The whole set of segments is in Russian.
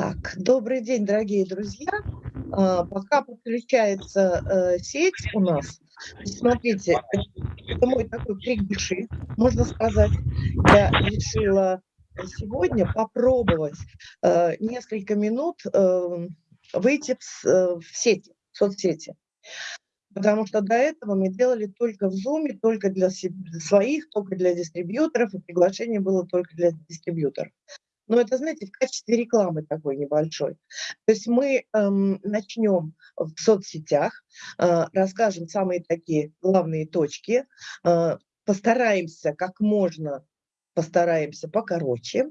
Так, добрый день, дорогие друзья. А, пока подключается э, сеть у нас, смотрите, это мой такой крик души, можно сказать. Я решила сегодня попробовать э, несколько минут э, выйти э, в сети, в соцсети. Потому что до этого мы делали только в Zoom, только для своих, только для дистрибьюторов, и приглашение было только для дистрибьюторов. Но это, знаете, в качестве рекламы такой небольшой. То есть мы эм, начнем в соцсетях, э, расскажем самые такие главные точки, э, постараемся как можно, постараемся покороче.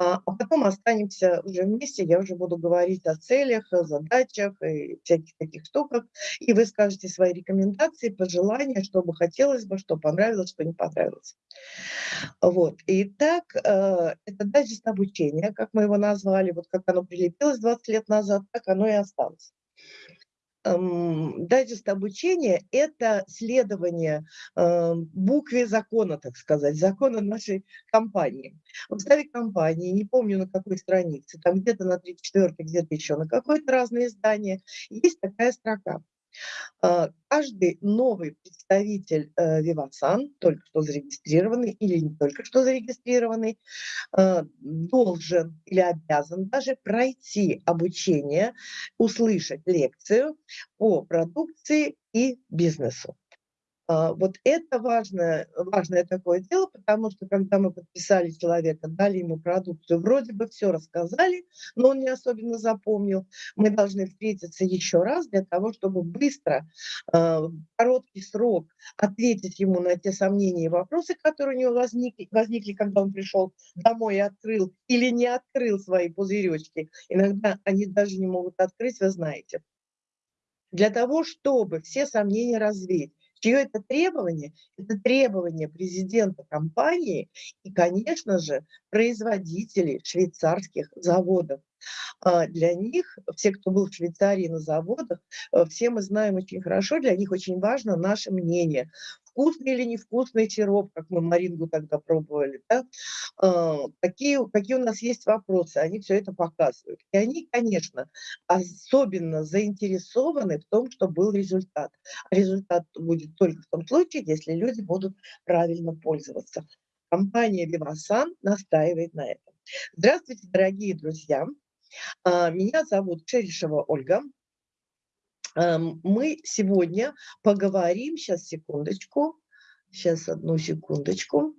А, а потом останемся уже вместе, я уже буду говорить о целях, о задачах и всяких таких штуках, и вы скажете свои рекомендации, пожелания, что бы хотелось бы, что понравилось, что не понравилось. Вот. Итак, э, это дайджест обучения, как мы его назвали, вот как оно прилепилось 20 лет назад, так оно и осталось дайджест обучения – это следование э, букве закона, так сказать, закона нашей компании. В уставе компании, не помню на какой странице, там где-то на 34 где-то еще на какое-то разное издание, есть такая строка – каждый новый представитель э, только что зарегистрированный или не только что зарегистрированный, а, должен или обязан даже пройти обучение, услышать лекцию по продукции и бизнесу. А, вот это важное, важное такое дело, потому что когда мы подписали человека, дали ему продукцию, вроде бы все рассказали, но он не особенно запомнил. Мы должны встретиться еще раз для того, чтобы быстро, а, короткий срок ответить ему на те сомнения и вопросы, которые у него возникли, возникли когда он пришел домой и открыл или не открыл свои пузыречки. Иногда они даже не могут открыть, вы знаете. Для того, чтобы все сомнения развеять, Чье это требование? Это требование президента компании и, конечно же, производителей швейцарских заводов. А, для них, все, кто был в Швейцарии на заводах, э, все мы знаем очень хорошо, для них очень важно наше мнение. Вкусный или невкусный сироп, как мы Марингу тогда пробовали, да? А, какие, какие у нас есть вопросы, они все это показывают. И они, конечно, особенно заинтересованы в том, что был результат. Результат будет только в том случае, если люди будут правильно пользоваться. Компания Vivasan настаивает на этом. Здравствуйте, дорогие друзья! А, меня зовут Черешева Ольга. Мы сегодня поговорим, сейчас секундочку, сейчас одну секундочку.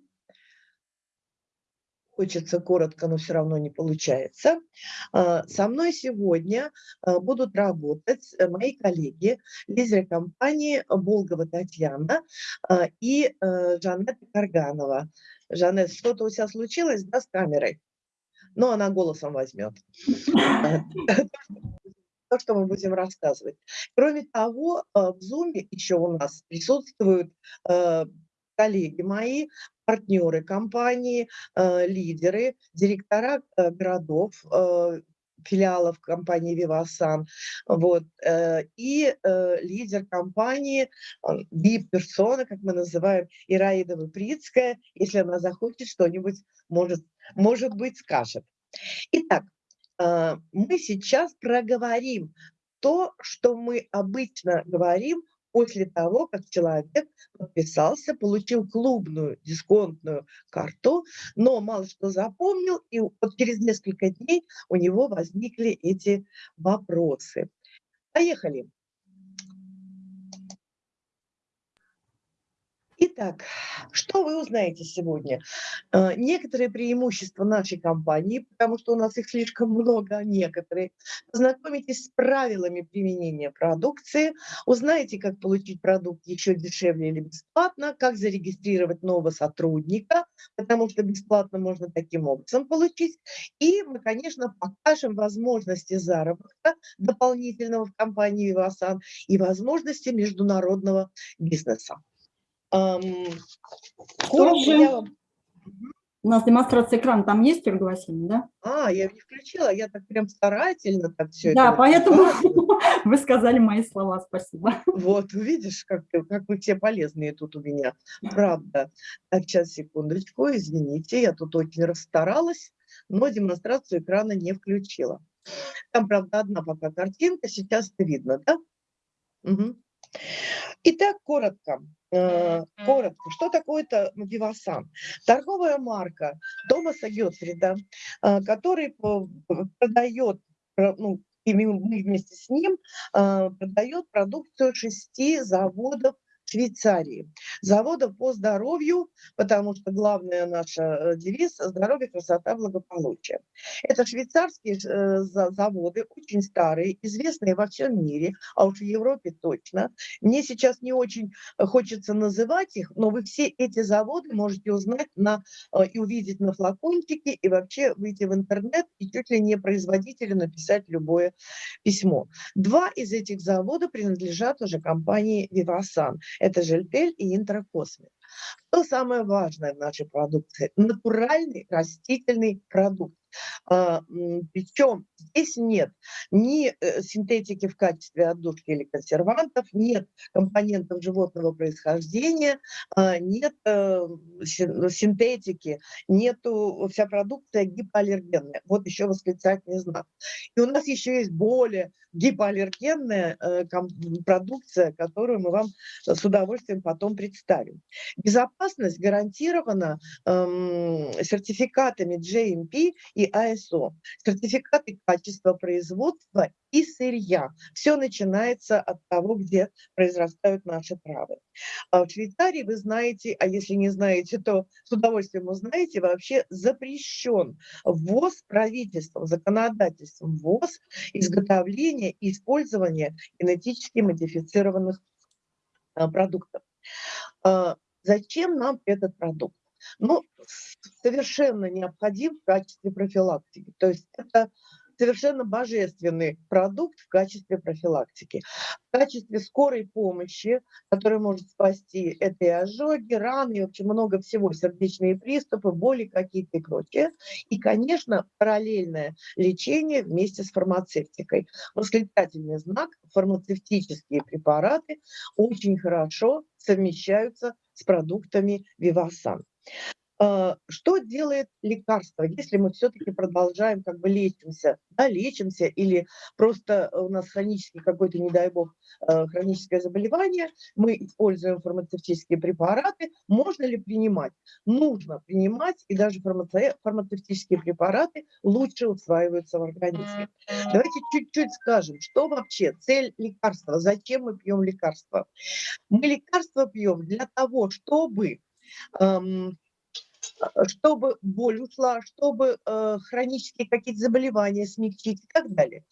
Хочется коротко, но все равно не получается. А, со мной сегодня а, будут работать мои коллеги, лидеры компании Болгова Татьяна и э, Жанетта Карганова. Жанет, что-то у тебя случилось, да, с камерой? Но она голосом возьмет. То, что мы будем рассказывать. Кроме того, э, в Zoom еще у нас присутствуют э, коллеги мои, партнеры компании, э, лидеры, директора городов, филиалов компании Vivasan, вот, и лидер компании, VIP-персона, как мы называем, Ираида Выприцкая, если она захочет что-нибудь, может может быть, скажет. Итак, э, мы сейчас проговорим то, что мы обычно говорим после того, как человек подписался, получил клубную дисконтную карту, но мало что запомнил, и вот через несколько дней у него возникли эти вопросы. Поехали. Итак, что вы узнаете сегодня? Э, некоторые преимущества нашей компании, потому что у нас их слишком много, а некоторые. Познакомитесь с правилами применения продукции, узнаете, как получить продукт еще дешевле или бесплатно, как зарегистрировать нового сотрудника, потому что бесплатно можно таким образом получить. И мы, конечно, покажем возможности заработка дополнительного в компании Вивасан и возможности международного бизнеса. Тоже, У нас демонстрация экрана, там есть, Васильевна, да? А, я не включила, я так прям старательно так все да, это... Поэтому вы сказали мои слова, спасибо. Вот, видишь, как, как вы все полезные тут у меня, правда. Так, сейчас, секундочку, извините, я тут очень расстаралась, но демонстрацию экрана не включила. Там, правда, одна пока картинка, сейчас это видно, да? Угу. Итак, коротко. Э, коротко, что такое-то Вивасан? Торговая марка Томаса Гетфрида, э, который продает, ну, и мы вместе с ним э, продает продукцию шести заводов Швейцарии. Завода по здоровью, потому что главная наша э, девиз – здоровье, красота, благополучие. Это швейцарские э, заводы, очень старые, известные во всем мире, а уж в Европе точно. Мне сейчас не очень хочется называть их, но вы все эти заводы можете узнать на, э, и увидеть на флакончике, и вообще выйти в интернет и чуть ли не производителю написать любое письмо. Два из этих заводов принадлежат уже компании Vivasan. Это Жельпель и Интракосмит. Что самое важное в нашей продукции? Натуральный растительный продукт. А, Причем здесь нет ни э, синтетики в качестве отдушки или консервантов, нет компонентов животного происхождения, а, нет э, синтетики, нету вся продукция гипоаллергенная. Вот еще восклицательный знак. И у нас еще есть более гипоаллергенная э, продукция, которую мы вам с удовольствием потом представим. Безопасность гарантирована эм, сертификатами GMP и ISO, сертификаты качества производства и сырья. Все начинается от того, где произрастают наши травы. А в Швейцарии, вы знаете, а если не знаете, то с удовольствием узнаете, вообще запрещен ввоз правительством, законодательством ввоз, изготовление и использование генетически модифицированных а, продуктов. А, зачем нам этот продукт? Ну, совершенно необходим в качестве профилактики. То есть это совершенно божественный продукт в качестве профилактики. В качестве скорой помощи, которая может спасти, это и ожоги, раны, и вообще много всего, сердечные приступы, боли какие-то и прочее. И, конечно, параллельное лечение вместе с фармацевтикой. Восклицательный знак, фармацевтические препараты очень хорошо совмещаются с продуктами Вивасан. А, что делает лекарство, если мы все-таки продолжаем как бы лечимся, да, лечимся или просто у нас хронический какой-то, не дай бог, э, хроническое заболевание, мы используем фармацевтические препараты, можно ли принимать? Нужно принимать, и даже фармацевтические препараты лучше усваиваются в организме. Давайте чуть-чуть скажем, что вообще цель лекарства, зачем мы пьем лекарства? Мы лекарства пьем для того, чтобы чтобы боль ушла, чтобы э, хронические какие-то заболевания смягчить и так далее.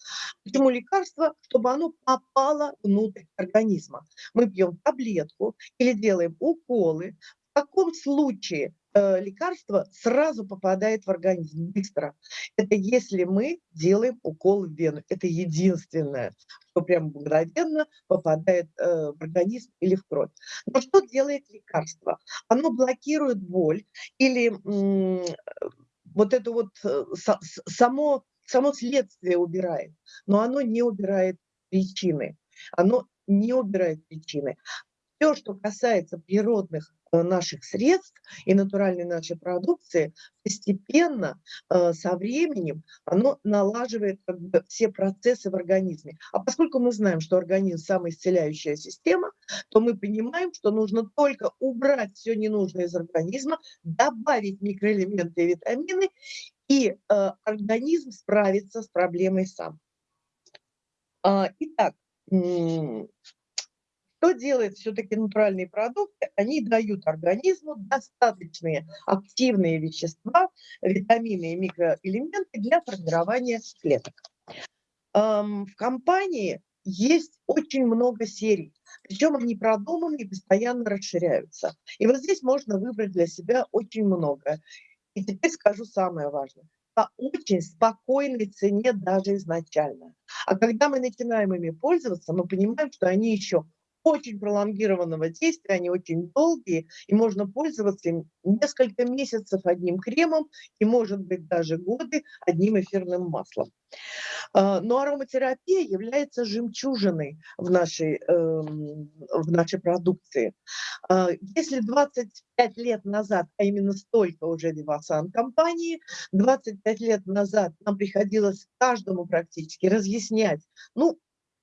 Почему лекарство? Чтобы оно попало внутрь организма. Мы пьем таблетку или делаем уколы. В таком случае Э, лекарство сразу попадает в организм быстро. Это если мы делаем укол в вену. Это единственное, что прям мгновенно попадает э, в организм или в кровь. Но что делает лекарство? Оно блокирует боль или вот это вот э, само, само следствие убирает, но оно не убирает причины. Оно не убирает причины. Все, что касается природных Э, наших средств и натуральной нашей продукции постепенно э, со временем оно налаживает как бы, все процессы в организме. А поскольку мы знаем, что организм самоисцеляющая система, то мы понимаем, что нужно только убрать все ненужное из организма, добавить микроэлементы и витамины, и э, организм справится с проблемой сам. А, итак, что делает все-таки натуральные продукты? Они дают организму достаточные активные вещества, витамины и микроэлементы для формирования клеток. В компании есть очень много серий, причем они продуманы и постоянно расширяются. И вот здесь можно выбрать для себя очень много. И теперь скажу самое важное по очень спокойной цене даже изначально. А когда мы начинаем ими пользоваться, мы понимаем, что они еще очень пролонгированного действия, они очень долгие, и можно пользоваться им несколько месяцев одним кремом и, может быть, даже годы одним эфирным маслом. А, но ароматерапия является жемчужиной в нашей, эм, в нашей продукции. А, если 25 лет назад, а именно столько уже Вивасан компании, 25 лет назад нам приходилось каждому практически разъяснять, ну,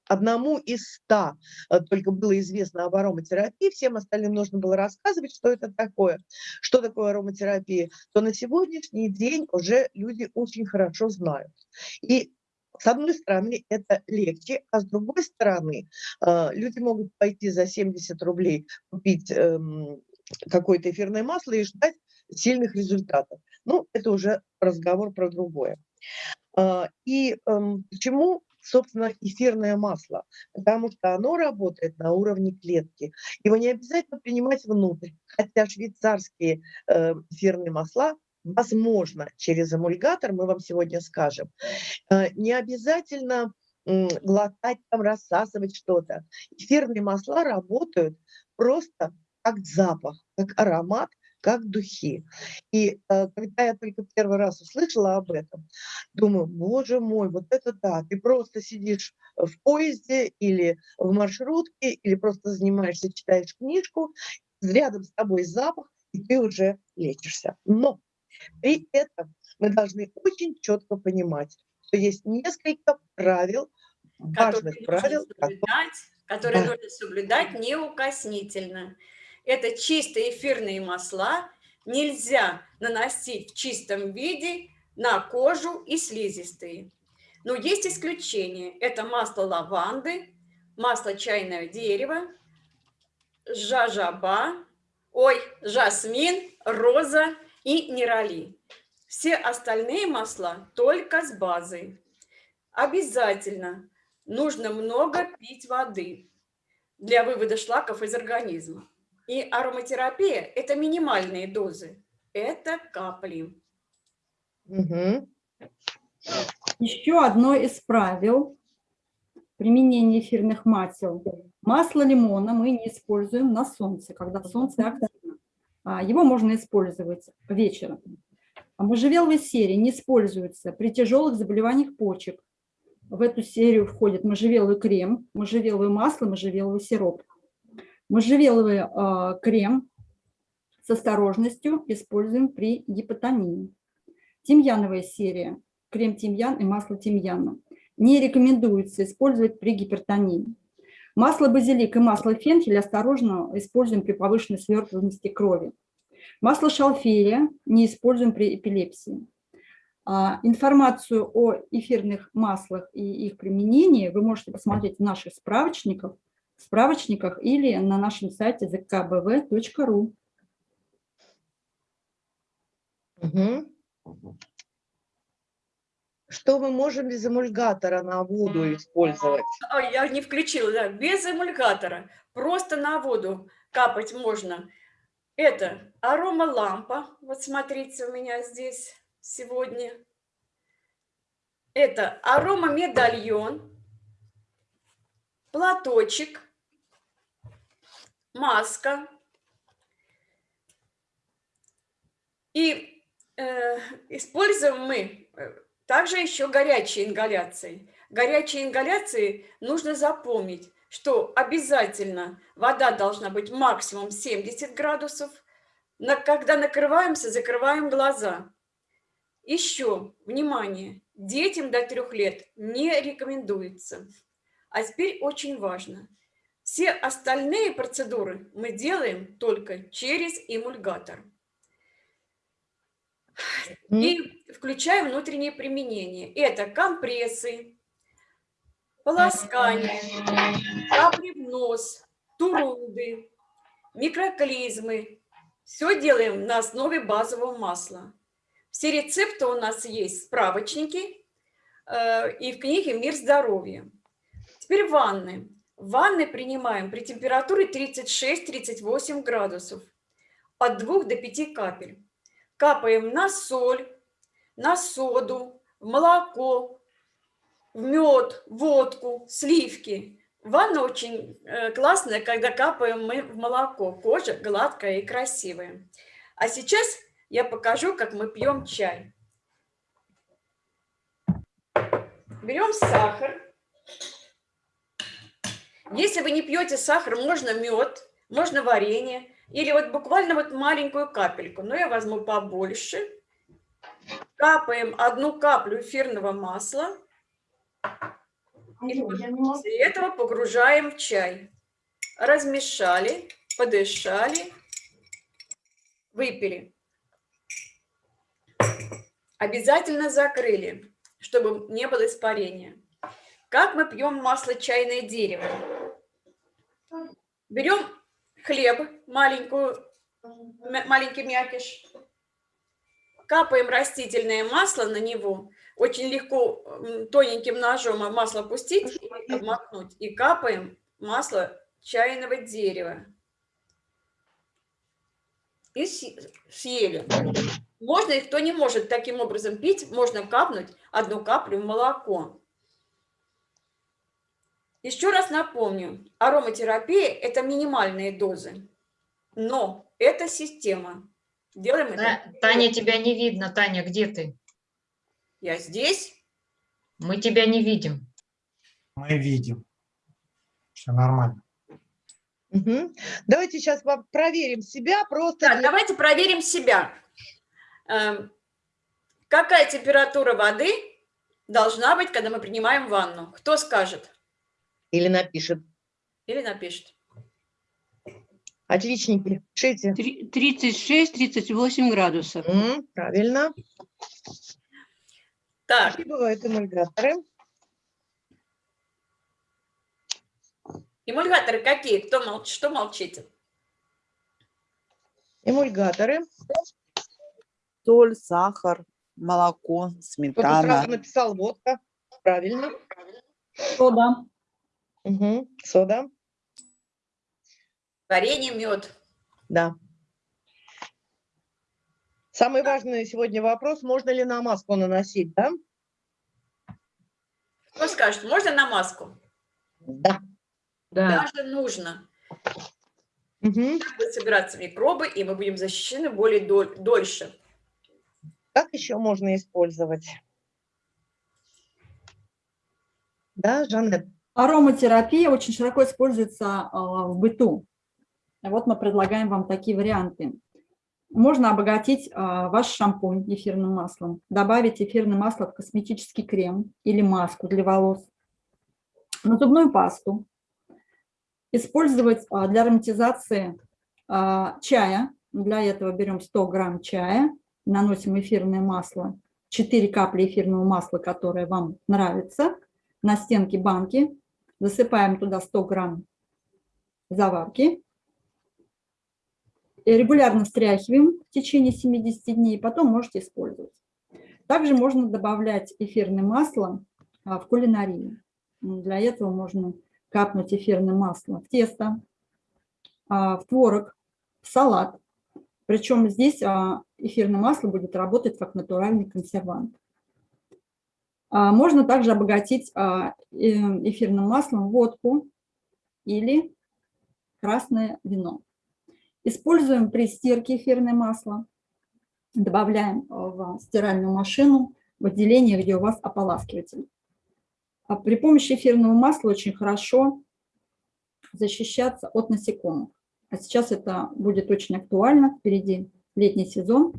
одному из ста э, только было известно об ароматерапии, всем остальным нужно было рассказывать, что это такое, что такое ароматерапия, то на сегодняшний день уже люди очень хорошо знают. И с одной стороны, это легче, а с другой стороны, э, люди могут пойти за 70 рублей купить эм, какое-то эфирное масло и ждать сильных результатов. Ну, это уже разговор про другое. А, и эм, почему собственно, эфирное масло, потому что оно работает на уровне клетки. Его не обязательно принимать внутрь, хотя швейцарские э, эфирные масла возможно через эмульгатор, мы вам сегодня скажем. Э, не обязательно глотать, там, рассасывать что-то. Эфирные масла работают просто как запах, как аромат, как духи. И э, когда я только первый раз услышала об этом, думаю, боже мой, вот это да, ты просто сидишь в поезде или в маршрутке, или просто занимаешься, читаешь книжку, рядом с тобой запах, и ты уже лечишься. Но при этом мы должны очень четко понимать, что есть несколько правил, важных правил, соблюдать, которые да. нужно соблюдать неукоснительно. Это чистые эфирные масла, нельзя наносить в чистом виде на кожу и слизистые. Но есть исключения. Это масло лаванды, масло чайного дерева, жажаба, ой, жасмин, роза и нерали. Все остальные масла только с базой. Обязательно нужно много пить воды для вывода шлаков из организма. И ароматерапия – это минимальные дозы, это капли. Угу. Еще одно из правил применения эфирных масел. Масло лимона мы не используем на солнце, когда солнце активно. А, его можно использовать вечером. А можжевеловая серия не используется при тяжелых заболеваниях почек. В эту серию входит можжевеловый крем, можжевеловое масло, можжевеловый сироп. Можжевеловый э, крем с осторожностью используем при гипотонии. Тимьяновая серия, крем тимьян и масло тимьяна. Не рекомендуется использовать при гипертонии. Масло базилик и масло фенхель осторожно используем при повышенной свертываемости крови. Масло шалфея не используем при эпилепсии. А, информацию о эфирных маслах и их применении вы можете посмотреть в наших справочниках справочниках или на нашем сайте zkbv.ru. Угу. Что мы можем без эмульгатора на воду использовать? Ой, я не включила, да, без эмульгатора. Просто на воду капать можно. Это аромалампа. Вот смотрите, у меня здесь сегодня. Это аромамедальон платочек, маска. И э, используем мы э, также еще горячие ингаляции. Горячие ингаляции нужно запомнить, что обязательно вода должна быть максимум 70 градусов. На, когда накрываемся, закрываем глаза. Еще, внимание, детям до трех лет не рекомендуется. А теперь очень важно. Все остальные процедуры мы делаем только через эмульгатор. И включаем внутреннее применение. Это компрессы, полоскание, капли в нос, турунды, микроклизмы. Все делаем на основе базового масла. Все рецепты у нас есть в справочнике э, и в книге «Мир здоровья». Теперь ванны. Ванны принимаем при температуре 36-38 градусов. От 2 до 5 капель. Капаем на соль, на соду, в молоко, в мед, водку, сливки. Ванна очень э, классная, когда капаем мы в молоко. Кожа гладкая и красивая. А сейчас я покажу, как мы пьем чай. Берем сахар. Если вы не пьете сахар, можно мед, можно варенье. Или вот буквально вот маленькую капельку. Но я возьму побольше. Капаем одну каплю эфирного масла. И после этого погружаем в чай. Размешали, подышали, выпили. Обязательно закрыли, чтобы не было испарения. Как мы пьем масло чайное дерево? Берем хлеб, маленькую, маленький мякиш, капаем растительное масло на него, очень легко тоненьким ножом масло пустить, обмакнуть, и капаем масло чайного дерева. И съели. Можно, и кто не может таким образом пить, можно капнуть одну каплю в молоко. Еще раз напомню, ароматерапия – это минимальные дозы, но это система. Делаем это. Таня, тебя не видно. Таня, где ты? Я здесь. Мы тебя не видим. Мы видим. Все нормально. Угу. Давайте сейчас проверим себя. Просто да. Давайте проверим себя. Эм, какая температура воды должна быть, когда мы принимаем ванну? Кто скажет? Или напишет. Или напишет. Отличники. Пишите. 36-38 градусов. М, правильно. Так. Какие бывают эмульгаторы? Эмульгаторы какие? Кто мол... Что молчите? Эмульгаторы. Соль, сахар, молоко, Кто-то сметана. сразу написал водка. Правильно. Сода. Угу. Сода. Варенье, мед. Да. Самый важный сегодня вопрос, можно ли на маску наносить, да? Кто скажет, можно на маску? Да. Да. Даже нужно. Угу. Будут собираться микробы, и мы будем защищены более доль дольше. Как еще можно использовать? Да, Жанет? Ароматерапия очень широко используется а, в быту. Вот мы предлагаем вам такие варианты. Можно обогатить а, ваш шампунь эфирным маслом, добавить эфирное масло в косметический крем или маску для волос, на зубную пасту, использовать а, для ароматизации чая. Для этого берем 100 грамм чая, наносим эфирное масло, 4 капли эфирного масла, которое вам нравится, на стенки банки, засыпаем туда 100 грамм заварки, регулярно встряхиваем в течение 70 дней, потом можете использовать. Также можно добавлять эфирное масло а, в кулинарии. Для этого можно капнуть эфирное масло в тесто, а, в творог, в салат. Причем здесь а, эфирное масло будет работать как натуральный консервант. Можно также обогатить э, эфирным маслом водку или красное вино. Используем при стирке эфирное масло, добавляем в стиральную машину в отделение, где у вас ополаскиватель. А при помощи эфирного масла очень хорошо защищаться от насекомых. А сейчас это будет очень актуально, впереди летний сезон.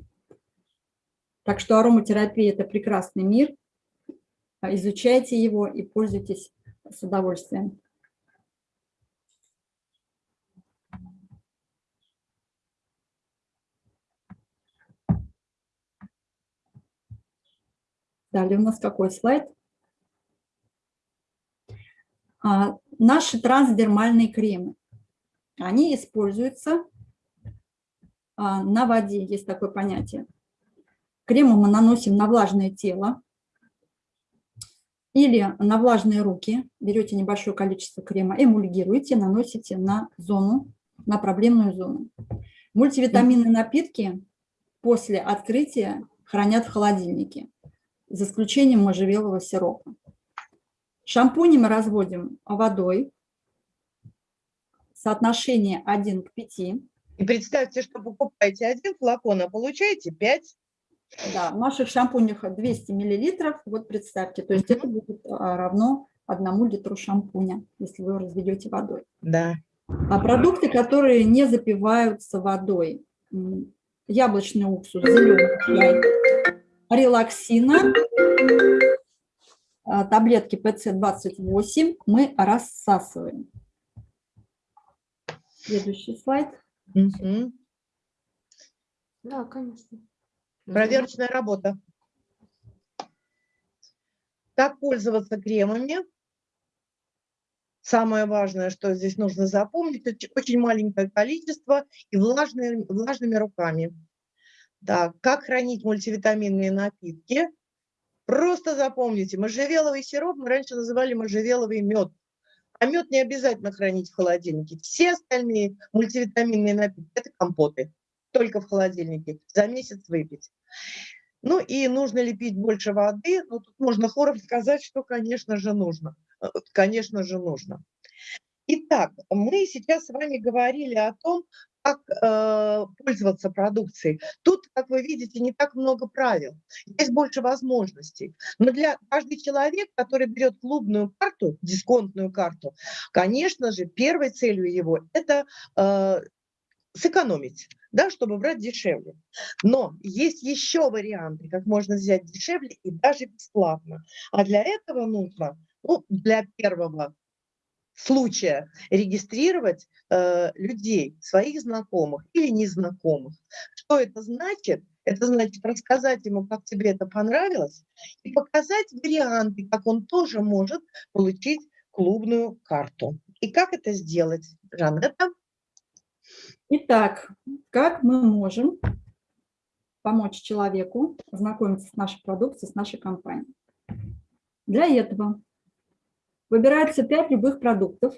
Так что ароматерапия – это прекрасный мир. Изучайте его и пользуйтесь с удовольствием. Далее у нас какой слайд? А, наши трансдермальные кремы. Они используются а, на воде, есть такое понятие. Кремы мы наносим на влажное тело или на влажные руки. Берете небольшое количество крема, эмульгируете, наносите на зону, на проблемную зону. Мультивитаминные напитки после открытия хранят в холодильнике за исключением можжевелового сиропа. Шампуни мы разводим водой соотношение 1 к 5. И представьте, что покупаете один флакон, а получаете 5. Да, в наших шампунях 200 миллилитров, вот представьте, то есть это будет а, равно одному литру шампуня, если вы его разведете водой. Да. А продукты, которые не запиваются водой, яблочный уксус, зеленый чай, релаксина, а, таблетки ПЦ-28 мы рассасываем. Следующий слайд. Мгм. Да, конечно. Проверочная работа. Как пользоваться кремами? Самое важное, что здесь нужно запомнить, это очень маленькое количество и влажные, влажными руками. Так, как хранить мультивитаминные напитки? Просто запомните, можжевеловый сироп мы раньше называли можжевеловый мед. А мед не обязательно хранить в холодильнике. Все остальные мультивитаминные напитки – это компоты. Только в холодильнике. За месяц выпить. Ну и нужно ли пить больше воды? Ну, тут можно хором сказать, что, конечно же, нужно. Э, Конечно же, нужно. Итак, мы сейчас с вами говорили о том, как э, пользоваться продукцией. Тут, как вы видите, не так много правил, есть больше возможностей. Но для каждый человек, который берет клубную карту, дисконтную карту, конечно же, первой целью его это э, сэкономить, да, чтобы брать дешевле. Но есть еще варианты, как можно взять дешевле и даже бесплатно. А для этого нужно, ну, для первого случая регистрировать э, людей, своих знакомых или незнакомых. Что это значит? Это значит рассказать ему, как тебе это понравилось, и показать варианты, как он тоже может получить клубную карту. И как это сделать, Жанетта? Итак, как мы можем помочь человеку знакомиться с нашей продукцией, с нашей компанией? Для этого выбирается 5 любых продуктов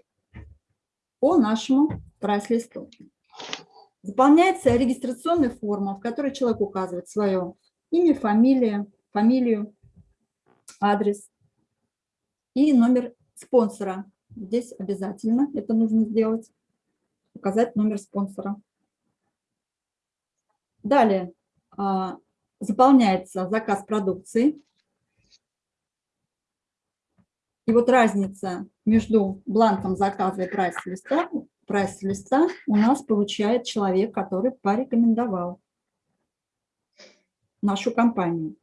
по нашему прайс-листу. Заполняется регистрационная форма, в которой человек указывает свое имя, фамилия, фамилию, адрес и номер спонсора. Здесь обязательно это нужно сделать указать номер спонсора. Далее а, заполняется заказ продукции. И вот разница между бланком заказа и прайс-листа прайс -листа у нас получает человек, который порекомендовал нашу компанию.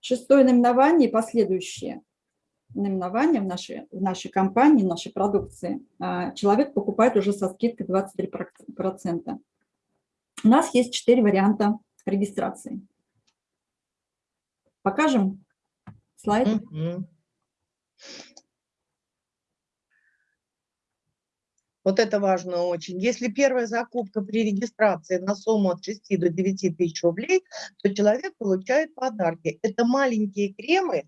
Шестое наименование и последующие наименование в нашей, в нашей компании, в нашей продукции, а, человек покупает уже со скидкой 23%. У нас есть четыре варианта регистрации. Покажем слайд. Mm -hmm. Вот это важно очень. Если первая закупка при регистрации на сумму от 6 до 9 тысяч рублей, то человек получает подарки. Это маленькие кремы,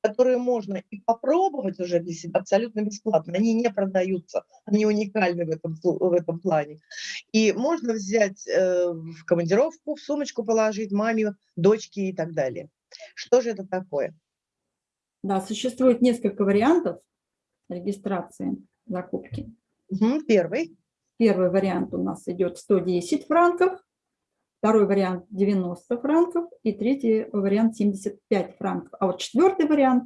которые можно и попробовать уже для себя абсолютно бесплатно. Они не продаются, они уникальны в этом, в этом плане. И можно взять э, в командировку, в сумочку положить маме, дочке и так далее. Что же это такое? Да, существует несколько вариантов регистрации закупки. Угу, первый. Первый вариант у нас идет 110 франков, второй вариант 90 франков и третий вариант 75 франков. А вот четвертый вариант...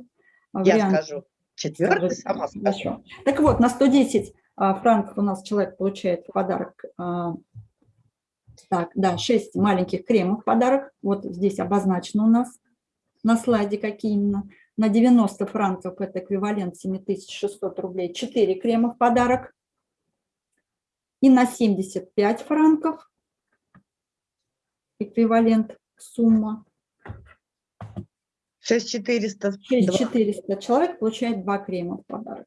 Я вариант, скажу. Четвертый скажу, сама скажу. Так вот, на 110 а, франков у нас человек получает в подарок... А, так, да, 6 маленьких кремов в подарок. Вот здесь обозначено у нас на слайде какие именно. На 90 франков это эквивалент 7600 рублей. 4 крема в подарок и на 75 франков эквивалент сумма. 6400. 6400. Человек получает два крема в подарок.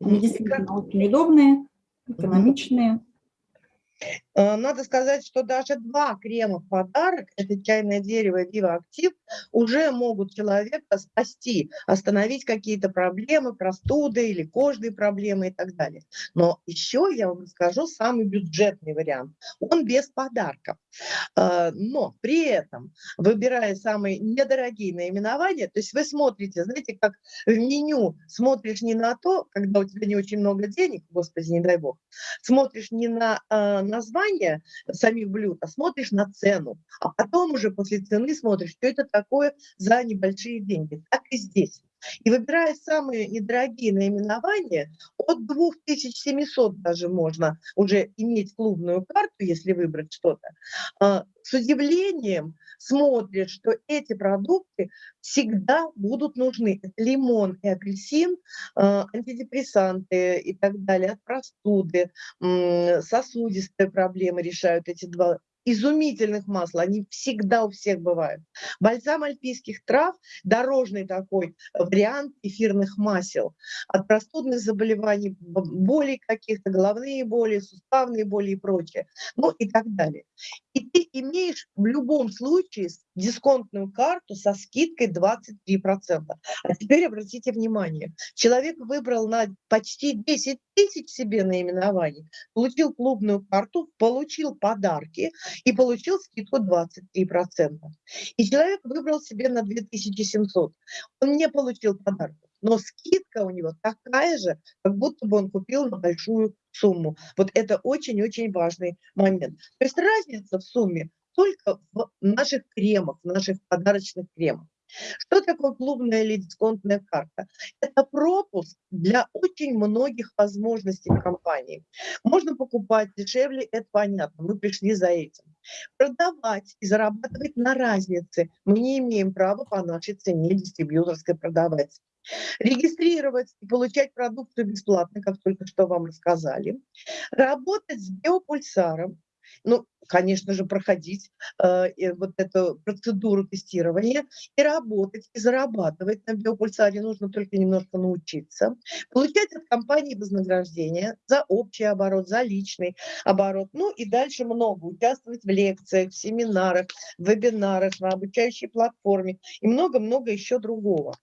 Они действительно очень удобные, экономичные. Э, Надо сказать, что даже два крема в подарок, это чайное дерево Viva Актив, уже могут человека спасти, остановить какие-то проблемы, простуды или кожные проблемы и так далее. Но еще я вам скажу самый бюджетный вариант. Он без подарков. Э, Но при этом, выбирая самые недорогие наименования, то есть вы смотрите, знаете, как в меню смотришь не на то, когда у тебя не очень много денег, господи, не дай бог, смотришь не на э, название самих блюд, а смотришь на цену. А потом уже после цены смотришь, что это такое за небольшие деньги. Так и здесь. И выбирая самые недорогие наименования, от 2700 даже можно уже иметь клубную карту, если выбрать что-то, а, с удивлением смотришь, что эти продукты всегда будут нужны. Лимон и апельсин, а, антидепрессанты и так далее, от простуды, сосудистые проблемы решают эти два изумительных масла, они всегда у всех бывают. Бальзам альпийских трав, дорожный такой вариант эфирных масел. От простудных заболеваний, б- болей каких-то, головные боли, суставные боли и прочее. Ну и так далее. И ты имеешь в любом случае дисконтную карту со скидкой 23%. А теперь обратите внимание, человек выбрал на почти 10 тысяч себе наименований, получил клубную карту, получил подарки и получил скидку 23%. И человек выбрал себе на 2700. Он не получил подарков, но скидка у него такая же, как будто бы он купил на большую сумму. Вот это очень-очень важный момент. То есть разница в сумме только в наших кремах, в наших подарочных кремах. Что такое клубная или дисконтная карта? Это пропуск для очень многих возможностей компании. Можно покупать дешевле, это понятно, мы пришли за этим. Продавать и зарабатывать на разнице мы не имеем права по нашей цене дистрибьюторской продавать. Регистрировать и получать продукцию бесплатно, как только что вам рассказали. Работать с биопульсаром, ну, конечно же, проходить э, вот эту процедуру тестирования и работать, и зарабатывать на биопульсаре. Нужно только немножко научиться. Получать от компании вознаграждение за общий оборот, за личный оборот. Ну и дальше много. Участвовать в лекциях, в семинарах, в вебинарах, на обучающей платформе и много-много еще другого.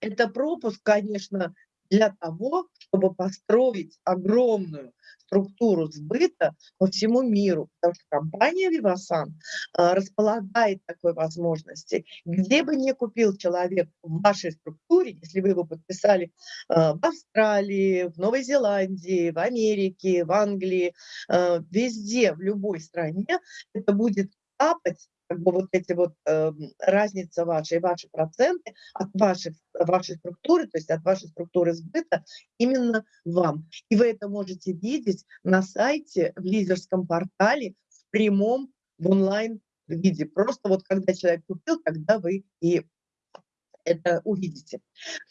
Это пропуск, конечно, для того, чтобы построить огромную структуру сбыта по всему миру, потому что компания Vivasan а, располагает такой возможности. Где бы ни купил человек в вашей структуре, если вы его подписали а, в Австралии, в Новой Зеландии, в Америке, в Англии, а, везде, в любой стране, это будет капать как бы вот эти вот э, разница ваша и ваши проценты от вашей, вашей структуры, то есть от вашей структуры сбыта именно вам. И вы это можете видеть на сайте, в лидерском портале, в прямом, в онлайн виде. Просто вот когда человек купил, тогда вы и это увидите.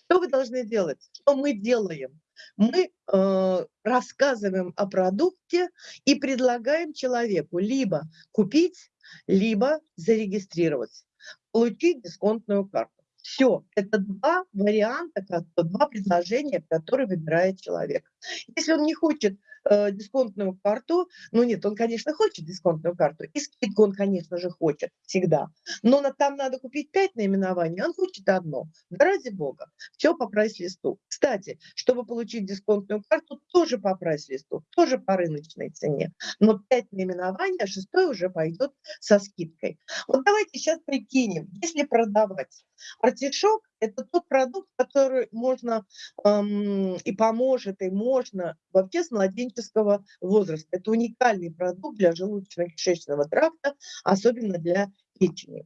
Что вы должны делать? Что мы делаем? Мы э, рассказываем о продукте и предлагаем человеку либо купить, либо зарегистрировать, получить дисконтную карту. Все, это два варианта, два предложения, которые выбирает человек. Если он не хочет э, дисконтную карту, ну нет, он, конечно, хочет дисконтную карту, и скидку он, конечно же, хочет всегда, но на- там надо купить пять наименований, он хочет одно. Да ради бога, все по прайс-листу. Кстати, чтобы получить дисконтную карту, тоже по прайс-листу, тоже по рыночной цене, но пять наименований, а шестой уже пойдет со скидкой. Вот давайте сейчас прикинем, если продавать артишок, это тот продукт, который можно эм, и поможет, и можно вообще с младенческого возраста. Это уникальный продукт для желудочно-кишечного тракта, особенно для печени.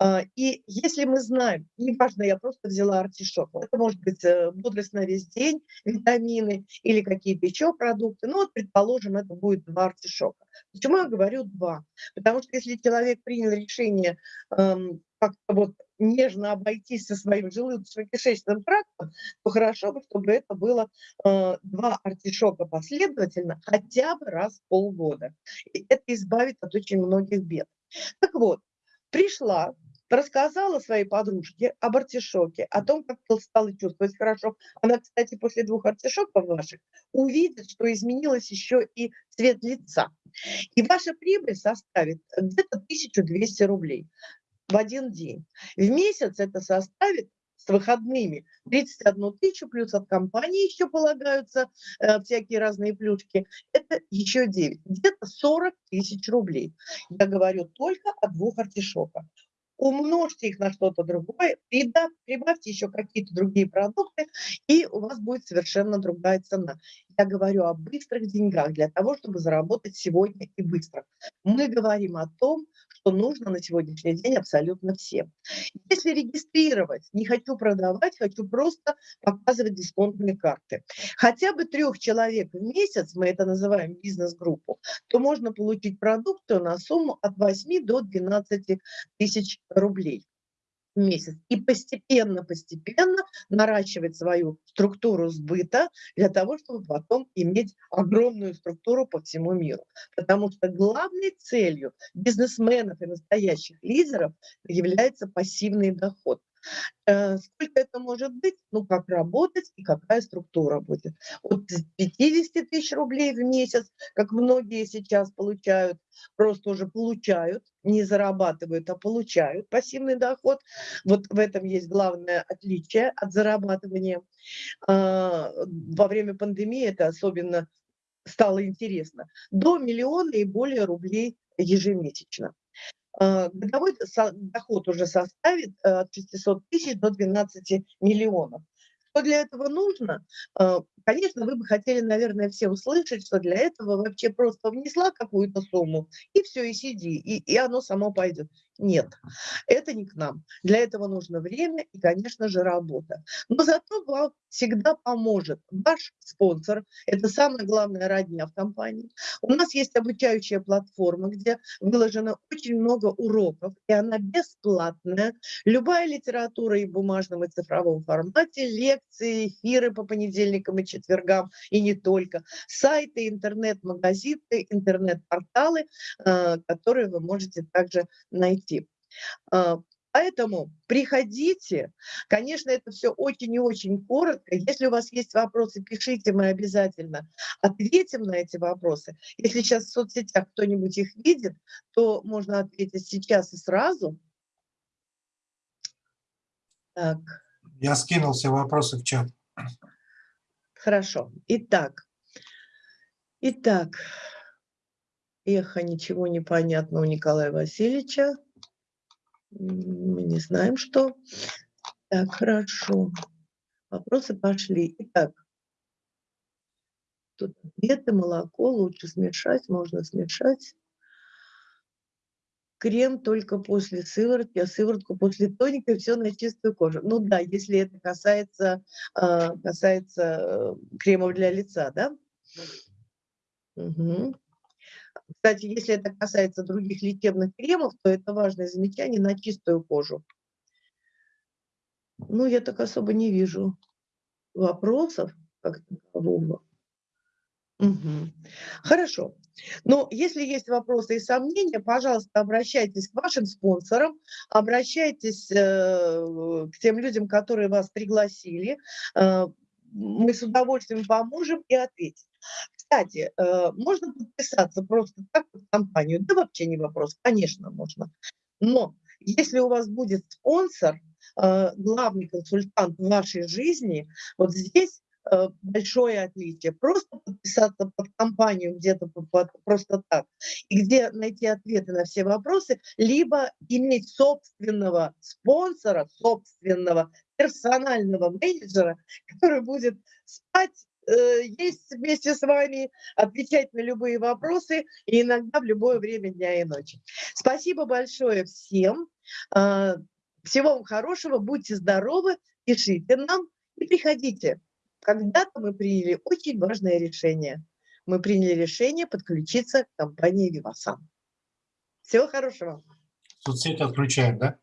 А, И если мы знаем, неважно, я просто взяла артишок, это может быть э, бодрость на весь день, витамины или какие-то еще продукты, ну вот, предположим, это будет два артишока. Почему я говорю два? Потому что если человек принял решение как-то вот нежно обойтись со своим желудочно-кишечным трактом, то хорошо бы, чтобы это было э, два артишока последовательно хотя бы раз в полгода. И это избавит от очень многих бед. Так вот, пришла рассказала своей подружке об артишоке, о том, как стала чувствовать хорошо. Она, кстати, после двух артишоков ваших увидит, что изменилось еще и цвет лица. И ваша прибыль составит где-то 1200 рублей в один день. В месяц это составит с выходными 31 тысячу, плюс от компании еще полагаются э, всякие разные плюшки, это еще 9, где-то 40 тысяч рублей. Я говорю только о двух артишоках умножьте их на что-то другое, прибавьте еще какие-то другие продукты, и у вас будет совершенно другая цена. Я говорю о быстрых деньгах для того, чтобы заработать сегодня и быстро. Мы говорим о том, что нужно на сегодняшний день абсолютно всем. Если регистрировать, не хочу продавать, хочу просто показывать дисконтные карты. Хотя бы трех человек в месяц, мы это называем бизнес-группу, то можно получить продукцию на сумму от 8 до 12 тысяч рублей месяц. И постепенно-постепенно наращивать свою структуру сбыта для того, чтобы потом иметь огромную структуру по всему миру. Потому что главной целью бизнесменов и настоящих лидеров является пассивный доход. Э, сколько это может быть? Ну, как работать и какая структура будет. От 50 тысяч рублей в месяц, как многие сейчас получают, просто уже получают, не зарабатывают, а получают пассивный доход. Вот в этом есть главное отличие от зарабатывания. А, во время пандемии это особенно стало интересно. До миллиона и более рублей ежемесячно. А, годовой доход уже составит э, от 600 тысяч до 12 миллионов. Что для этого нужно? А, конечно, вы бы хотели, наверное, все услышать, что для этого вообще просто внесла какую-то сумму, и все, и сиди, и, и оно само пойдет. Нет, это не к нам. Для этого нужно время и, конечно же, работа. Но зато вам всегда поможет ваш спонсор. Это самое главное родня в компании. У нас есть обучающая платформа, где выложено очень много уроков, и она бесплатная. Любая литература и в бумажном, и цифровом формате, лекции, эфиры по понедельникам и четвергам, и не только. Сайты, интернет-магазины, интернет-порталы, э, которые вы можете также найти идти. А, поэтому приходите. Конечно, это все очень и очень коротко. Если у вас есть вопросы, пишите, мы обязательно ответим на эти вопросы. Если сейчас в соцсетях кто-нибудь их видит, то можно ответить сейчас и сразу. Так. Я скинул все вопросы в чат. Хорошо. Итак. Итак. Эхо, ничего не понятно у Николая Васильевича. Мы не знаем, что. Так, хорошо. Вопросы пошли. Итак, тут ответы, молоко лучше смешать, можно смешать. Крем только после сыворотки, а сыворотку после тоника, все на чистую кожу. Ну да, если это касается, а, касается э, кремов для лица, да? Угу. Кстати, если это касается других лечебных кремов, то это важное замечание на чистую кожу. Ну, я так особо не вижу вопросов как такового. Угу. Хорошо. Но если есть вопросы и сомнения, пожалуйста, обращайтесь к вашим спонсорам, обращайтесь э, к тем людям, которые вас пригласили. Э, мы с удовольствием поможем и ответим. Кстати, э, можно подписаться просто так в компанию? Да вообще не вопрос, конечно, можно. Но если у вас будет спонсор, э, главный консультант в вашей жизни, вот здесь э, большое отличие. Просто подписаться под компанию где-то просто так, и где найти ответы на все вопросы, либо иметь собственного спонсора, собственного персонального менеджера, который будет спать есть вместе с вами, отвечать на любые вопросы и иногда в любое время дня и ночи. Спасибо большое всем. А, всего вам хорошего, будьте здоровы, пишите нам и приходите. Когда-то мы приняли очень важное решение. Мы приняли решение подключиться к компании Vivasan. Всего хорошего. Соцсети отключаем, да?